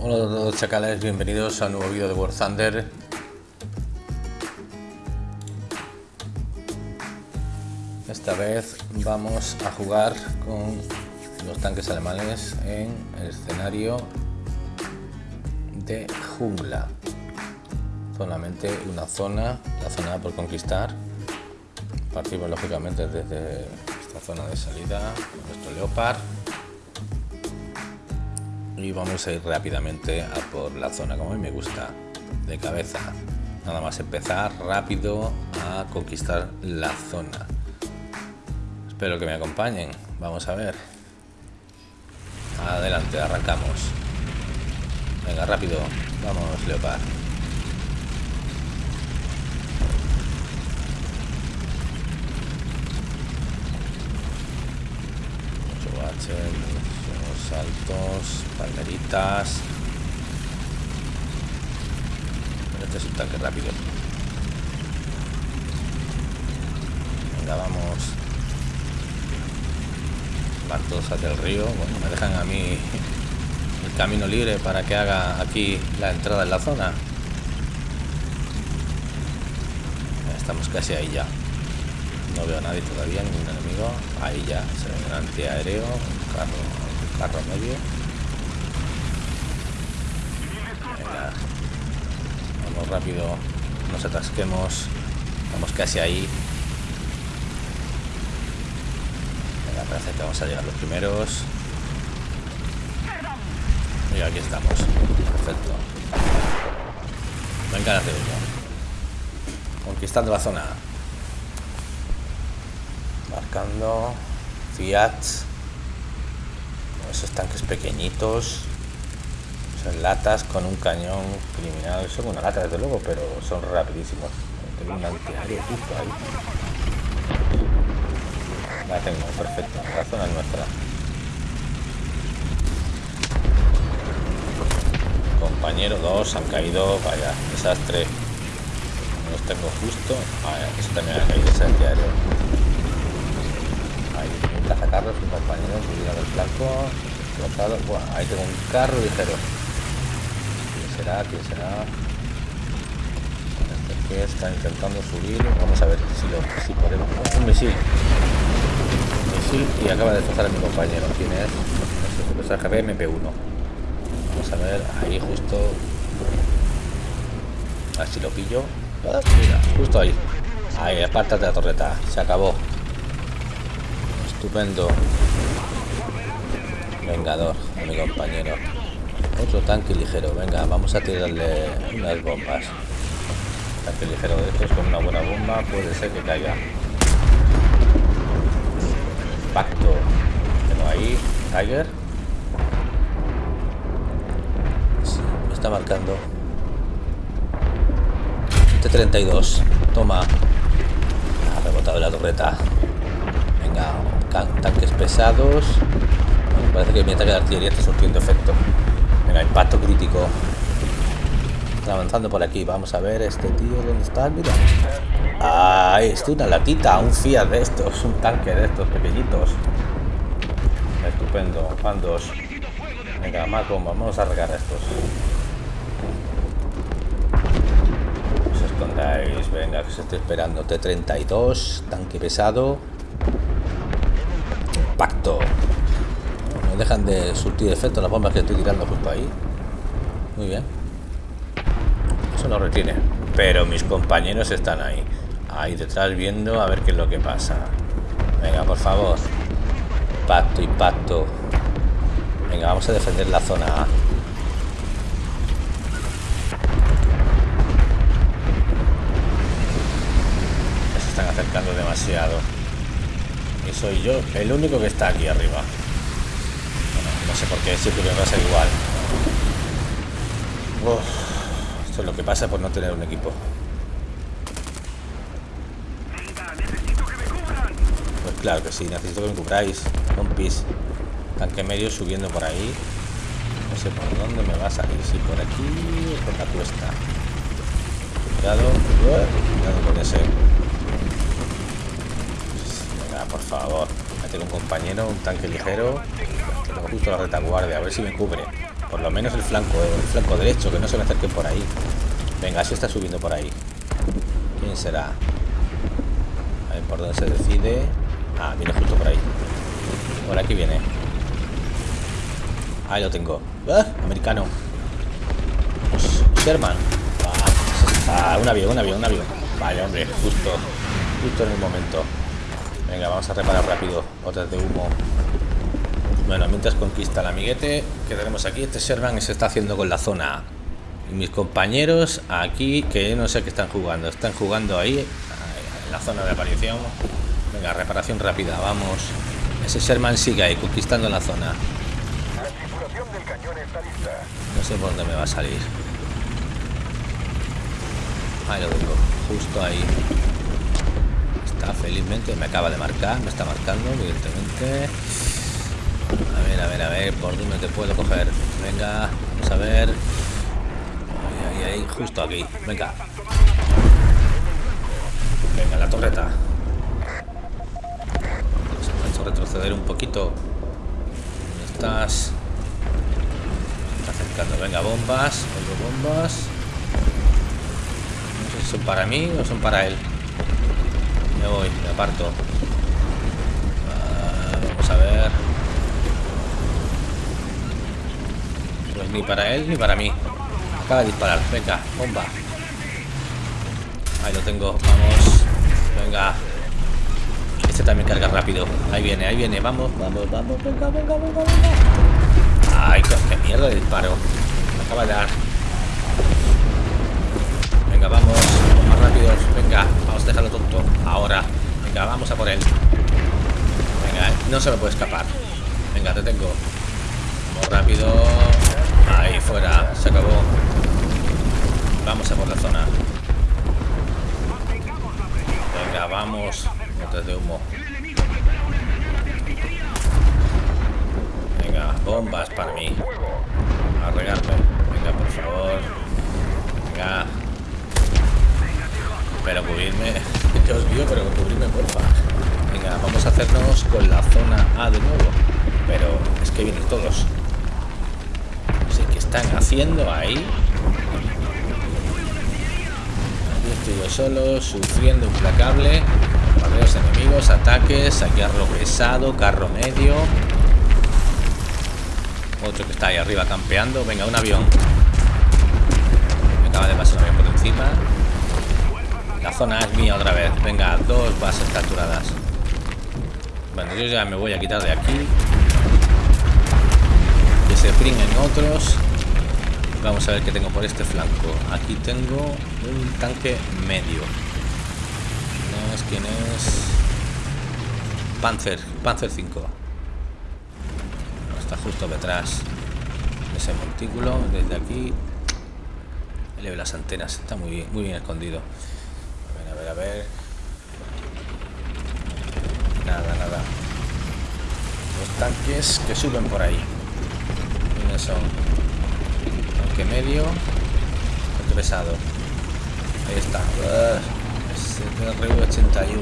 Hola a todos chacales, bienvenidos a un nuevo vídeo de War Thunder. Esta vez vamos a jugar con los tanques alemanes en el escenario de jungla. Solamente una zona, la zona por conquistar. Partimos lógicamente desde esta zona de salida con nuestro Leopard y vamos a ir rápidamente a por la zona como a mí me gusta de cabeza. Nada más empezar rápido a conquistar la zona. Espero que me acompañen. Vamos a ver. Adelante arrancamos. Venga rápido. Vamos leopard. Mucho saltos, palmeritas. Este es un tanque rápido. Venga, vamos. Van todos hacia el río. Bueno, me dejan a mí el camino libre para que haga aquí la entrada en la zona. Estamos casi ahí ya. No veo a nadie todavía, ningún enemigo. Ahí ya se ve un antiaéreo, un carro carro medio. Venga. Vamos rápido. Nos atasquemos. Estamos casi ahí. Venga, parece que vamos a llegar los primeros. Y aquí estamos. Perfecto. Venga, la Conquistando la zona. Marcando. Fiat esos tanques pequeñitos son latas con un cañón criminal. Son una lata desde luego pero son rapidísimos. Tengo un antiaéreo justo ahí. La tengo perfecto. La es nuestra. Compañero dos han caído vaya desastre. Los tengo justo. Vaya eso también ha caído ese antiaéreo intenta sacarlos un compañero subir al flanco ahí tengo un carro ligero. ¿Quién será? ¿Quién será? Este que está intentando subir. Vamos a ver si lo si podemos. Un misil. Misil y acaba de destrozar a mi compañero. ¿Quién es? Es el MP1. Vamos a ver, ahí justo. A ver si lo pillo. Ah, justo ahí. Ahí, apártate la torreta. Se acabó. Estupendo. Vengador, mi compañero. Otro tanque ligero. Venga, vamos a tirarle unas bombas. Tanque ligero de estos con una buena bomba puede ser que caiga. Impacto. Tengo ahí. Tiger. me está marcando. T-32. Toma. Ha rebotado la torreta. Tanques pesados. Parece que mi ataque de artillería está surtiendo efecto. Venga, impacto crítico. Está avanzando por aquí. Vamos a ver este tío. ¿Dónde está? Mira. Ah, esto una latita. Un Fiat de estos. Un tanque de estos pequeñitos. Estupendo. Van dos. Venga, bombas. Vamos a regar estos. Os escondáis. Venga, que os estoy esperando. T-32. Tanque pesado. Impacto dejan de surtir efecto las bombas que estoy tirando justo ahí. Muy bien. Eso no retiene. Pero mis compañeros están ahí. Ahí detrás viendo a ver qué es lo que pasa. Venga, por favor. Impacto, impacto. Venga, vamos a defender la zona A. Se están acercando demasiado. Y soy yo el único que está aquí arriba. No sé por qué siempre me pasa igual. esto es lo que pasa por no tener un equipo. Pues claro que sí, necesito que me cubráis, compis. Tanque medio subiendo por ahí. No sé por dónde me va a salir, si por aquí o por la cuesta. Cuidado, cuidado con ese. Por favor. tengo un compañero, un tanque ligero justo la retaguardia, a ver si me cubre. Por lo menos el flanco, el flanco derecho, que no se me acerque por ahí. Venga, si está subiendo por ahí. ¿Quién será? A ver por dónde se decide. Ah, viene justo por ahí. Por aquí viene. Ahí lo tengo. ¡Ah! Americano. Sherman. Ah, ah, un avión, un avión, un avión. Vale, hombre, justo. Justo en el momento. Venga, vamos a reparar rápido. Botas de humo. Bueno, mientras conquista el amiguete que tenemos aquí, este Sherman se está haciendo con la zona. Y mis compañeros aquí, que no sé qué están jugando. Están jugando ahí, en la zona de aparición. Venga, reparación rápida, vamos. Ese Sherman sigue ahí, conquistando la zona. No sé por dónde me va a salir. Ahí lo tengo, justo ahí. Está felizmente, me acaba de marcar, me está marcando, evidentemente. A ver, a ver, a ver, por dónde te puedo coger. Venga, vamos a ver. Ahí, ahí, justo aquí. Venga. Venga, la torreta. Vamos a retroceder un poquito. ¿Dónde estás? Está acercando. Venga, bombas. Oigo bombas. No sé si son para mí o son para él. Me voy, me aparto. Ah, vamos a ver. Pues ni para él ni para mí. Acaba de disparar. Venga, bomba. Ahí lo tengo. Vamos. Venga. Este también carga rápido. Ahí viene, ahí viene. Vamos, vamos, vamos. Venga, venga, venga, venga. Ay, qué mierda de disparo. Me acaba de dar. Venga, vamos. Más rápidos. Venga, vamos a dejarlo tonto. Venga, vamos a por él. Venga, no se me puede escapar. Venga, te tengo. Vamos rápido. Ahí fuera. Se acabó. Vamos a por la zona. Venga, vamos. Botes de humo. Venga, bombas para mí. A. Venga, por favor. Venga. Pero cubrirme. Yo os vio, pero cubrirme, porfa. Venga, vamos a hacernos con la zona A de nuevo. Pero es que vienen todos. No sé qué están haciendo ahí. Aquí estoy yo solo, sufriendo implacable. Barreos enemigos, ataques, aquí arro pesado, carro medio. Otro que está ahí arriba campeando. Venga, un avión. Me acaba de pasar un avión por encima. La zona es mía otra vez. Venga, dos bases capturadas. Bueno, yo ya me voy a quitar de aquí. Se pringen otros. Vamos a ver qué tengo por este flanco. Aquí tengo un tanque medio. ¿Quién es? ¿Quién es? Panzer, Panzer 5. Está justo detrás de ese montículo. Desde aquí. Le ve las antenas. Está muy bien, muy bien escondido a ver. Nada, nada. Los tanques que suben por ahí. ¿Quiénes son? Tanque medio. Tanque pesado. Ahí está. STR-81.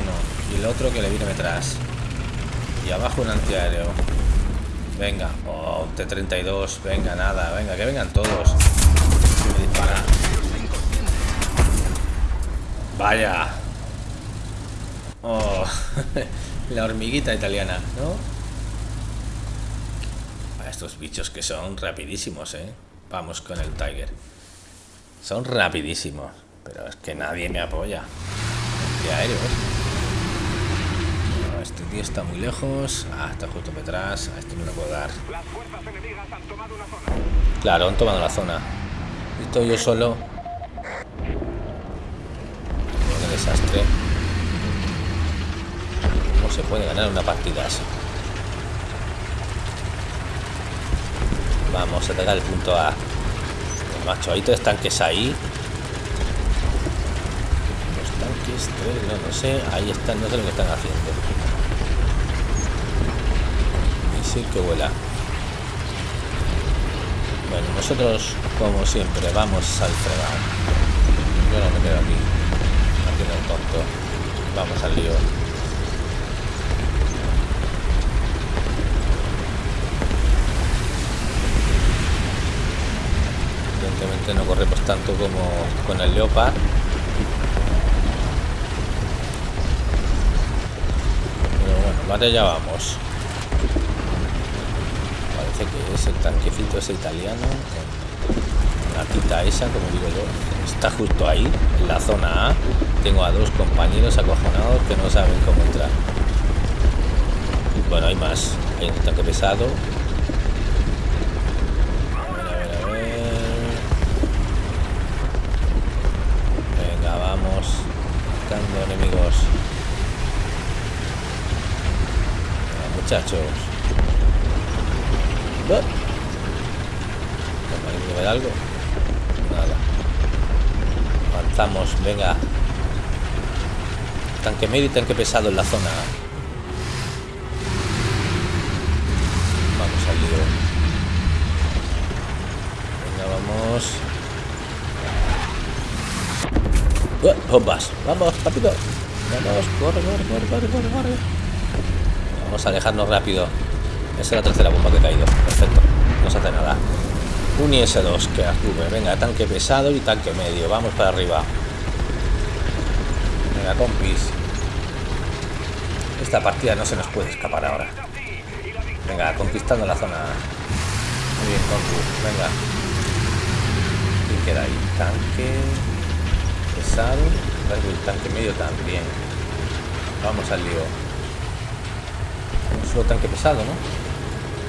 Uno. Y el otro que le viene detrás. Y abajo un antiaéreo. Venga. Oh, T-32. Venga, nada. Venga, que vengan todos. Me dispara. Vaya. Oh, la hormiguita italiana, ¿no? Estos bichos que son rapidísimos, ¿eh? Vamos con el Tiger. Son rapidísimos. Pero es que nadie me apoya. De aéreo, ¿eh? este tío está muy lejos. Ah, está justo detrás. A este no lo puedo dar. Claro, han tomado la zona. Estoy yo solo desastre. ¿Cómo se puede ganar una partida así? Vamos a atacar el punto A. macho, hay tres tanques ahí. Los tanques, tres, no, no sé. Ahí están, no sé lo que están haciendo. Sí que vuela. Bueno, nosotros, como siempre, vamos al fregado. Yo no me quedo aquí haciendo el tonto. Vamos al lío. Este no corremos tanto como con el Leopard. Pero bueno, vale, ya vamos. Parece que es el tanquecito ese italiano. La quita esa, como digo yo. Está justo ahí, en la zona A. Tengo a dos compañeros acojonados que no saben cómo entrar. Bueno, hay más. Hay un tanque pesado enemigos. muchachos. ¿Hay ver algo? Nada. Avanzamos, venga. Tanque medio y tanque pesado en la zona. Vamos al lío. Venga, vamos. Bombas. Vamos, rápido. Vamos, corre, corre, corre, corre, corre, corre. Vamos a alejarnos rápido. Esa es la tercera bomba que ha caído. Perfecto. No se hace nada. Un IS-2 que sube. Venga, tanque pesado y tanque medio. Vamos para arriba. Venga, compis. Esta partida no se nos puede escapar ahora. Venga, conquistando la zona. Muy bien, compis. Venga. Y queda ahí? Tanque El tanque medio también. Vamos al lío. Un solo tanque pesado, ¿no?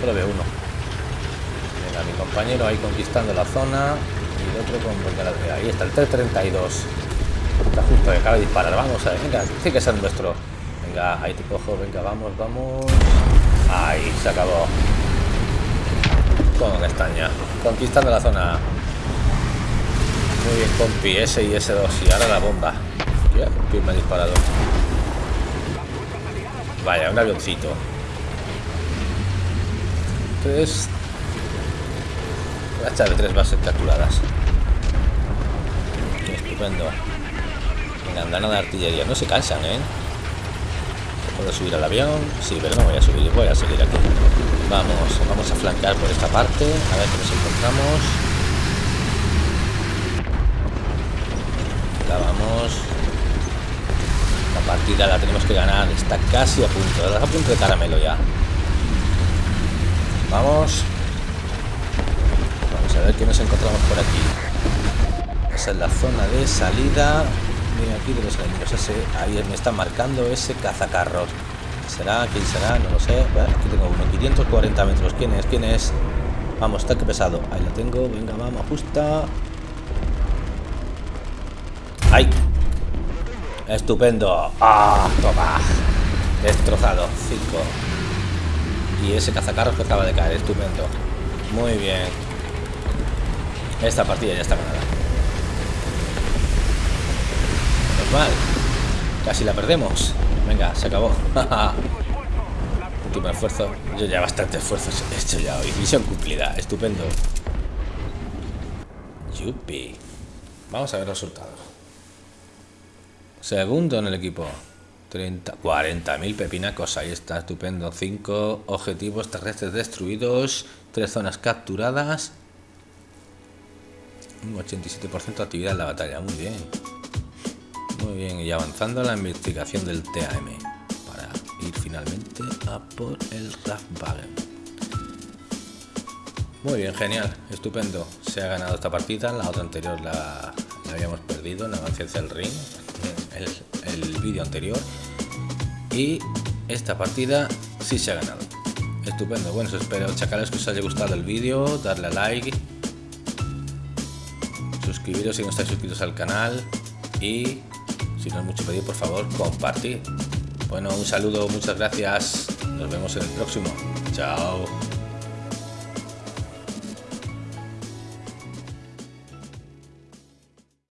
Solo veo uno. Venga, mi compañero ahí conquistando la zona. Y el otro con... Ahí está, el 332. Está justo acaba de disparar. Vamos a ver. Venga, tiene que ser nuestro. Venga, ahí te cojo. Venga, vamos, vamos. Ahí, se acabó. Con estaña. Conquistando la zona. Muy bien, compi, S y S2. Y ahora la bomba. Ya, me ha disparado. Vaya, un avioncito. Tres. Las tres bases capturadas. Estupendo. Venga, andana de artillería. No se cansan, ¿eh? ¿Puedo subir al avión? Sí, pero no voy a subir. Voy a seguir aquí. Vamos, vamos a flanquear por esta parte. A ver qué nos encontramos. Vamos. La partida la tenemos que ganar. Está casi a punto. Está a punto de caramelo ya. Vamos. Vamos a ver qué nos encontramos por aquí. Esa es la zona de salida. Aquí de los enemigos. Ese, ahí me está marcando ese cazacarros. ¿Será? ¿Quién será? No lo sé. aquí tengo uno. 540 metros. ¿Quién es? ¿Quién es? Vamos, está que pesado. Ahí lo tengo. Venga, vamos, justa. ¡Ay! Estupendo. ¡Ah! toma. Destrozado. 5. Y ese cazacarros que acaba de caer. Estupendo. Muy bien. Esta partida ya está ganada. Normal. Casi la perdemos. Venga, se acabó. Último esfuerzo. Yo ya bastante esfuerzo he hecho ya hoy. Misión cumplida. Estupendo. Yupi. Vamos a ver los resultados. Segundo en el equipo. 30, 40.000 pepinacos, ahí está, estupendo. 5 objetivos terrestres destruidos, 3 zonas capturadas. Un 87% de actividad en la batalla, muy bien. Muy bien, y avanzando la investigación del TAM para ir finalmente a por el Wagen. Muy bien, genial, estupendo. Se ha ganado esta partida, la otra anterior la, habíamos perdido en avance hacia el ring vídeo anterior y esta partida sí se ha ganado. Estupendo. Bueno espero chacales que os haya gustado el vídeo darle a like suscribiros si no estáis suscritos al canal y si no es mucho pedir por favor compartir bueno un saludo muchas gracias. Nos vemos en el próximo. Chao